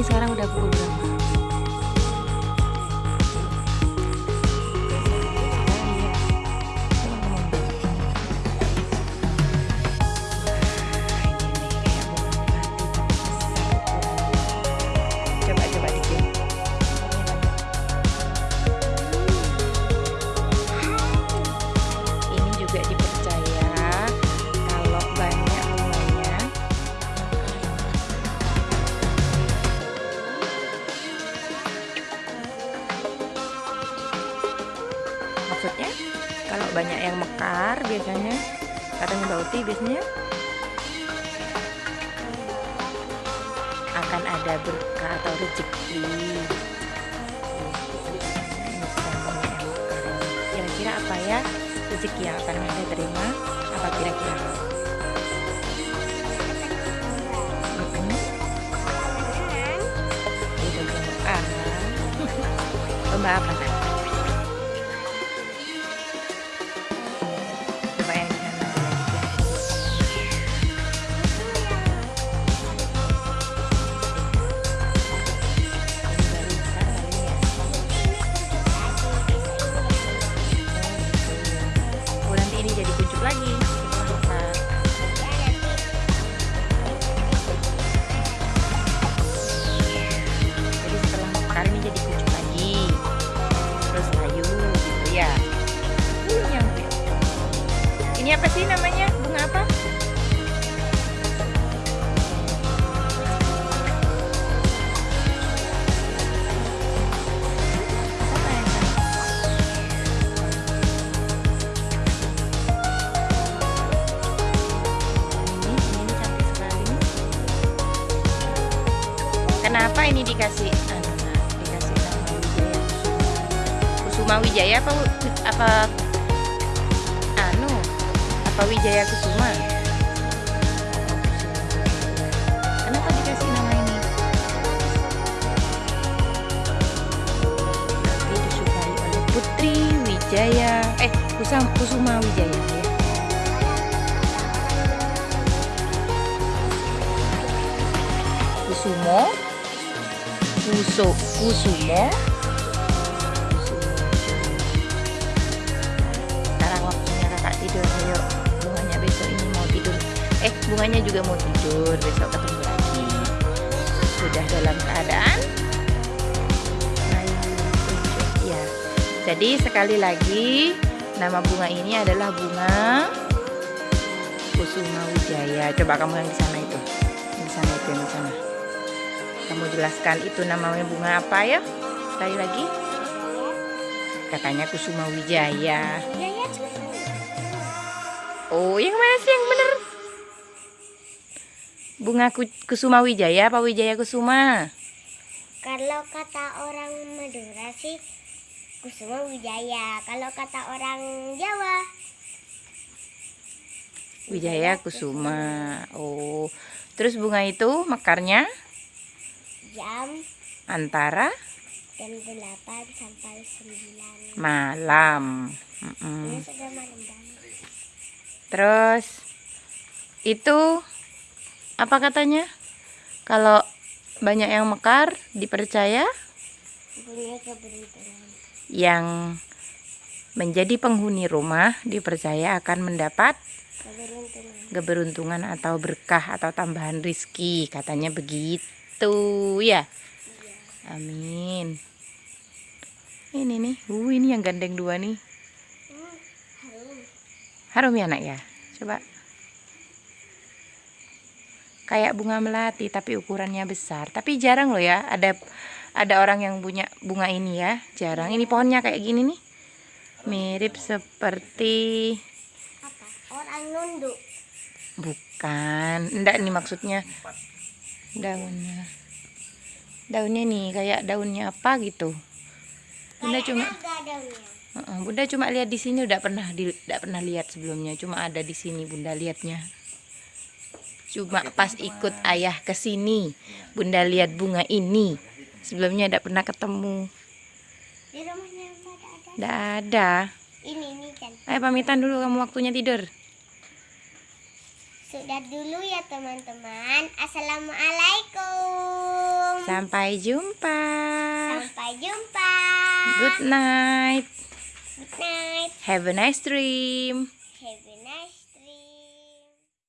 Maksudnya biasanya. Katanya bauti biasanya. Akan ada berkah atau rezeki. Kira-kira apa ya rezeki yang akan kita terima? Apa kira-kira? Lomba apa? Sih namanya? Bunga apa? Kenapa ini dikasih anu, dikasih nama Wijaya Kusuma Wijaya apa apa apa Wijaya Kusuma. Kenapa dikasih nama ini? Tapi disukai oleh Putri Wijaya eh Kusam, Kusuma Wijaya ya. Kusumo? Kuso kusumo bunganya juga mau tidur besok ketemu lagi. Sudah dalam keadaan? Ya jadi sekali lagi nama bunga ini adalah bunga kusuma wijaya. Coba kamu yang di sana itu. Yang di sana itu yang di sana. Kamu jelaskan itu namanya bunga apa ya? Sekali lagi. Katanya kusuma wijaya. Jaya oh yang mana sih yang bener bunga ku- kusuma wijaya apa wijaya kusuma? Kalau kata orang Madura sih Kusuma Wijaya. Kalau kata orang Jawa wijaya kusuma. Oh. Terus bunga itu mekarnya? Jam. Antara? Jam 8 sampai 9. malam. Malam banget. Terus itu apa katanya? Kalau banyak yang mekar dipercaya? Yang menjadi penghuni rumah dipercaya akan mendapat Keberuntungan. atau berkah atau tambahan rizki. Katanya begitu ya? Amin. Ini nih uh ini yang gandeng dua nih. Hmm, harum. harum ya anak ya? Coba kayak bunga melati tapi ukurannya besar. Tapi jarang loh ya ada ada orang yang punya bunga ini ya jarang. Ini pohonnya kayak gini nih. Mirip seperti Apa? Orang nunduk. bukan. Enggak nih maksudnya. Daunnya. Daunnya nih kayak daunnya apa gitu. Bunda Kayak cuma bunda cuma lihat di sini udah pernah di udah pernah lihat sebelumnya. Cuma ada di sini bunda lihatnya cuma pas ikut ayah ke sini bunda lihat bunga ini sebelumnya udah pernah ketemu Di rumahnya udah ada Ini ini kan. ayo pamitan dulu kamu waktunya tidur Sudah dulu ya teman-teman. Assalamualaikum. sampai jumpa Sampai jumpa. good night Good night. have a nice dream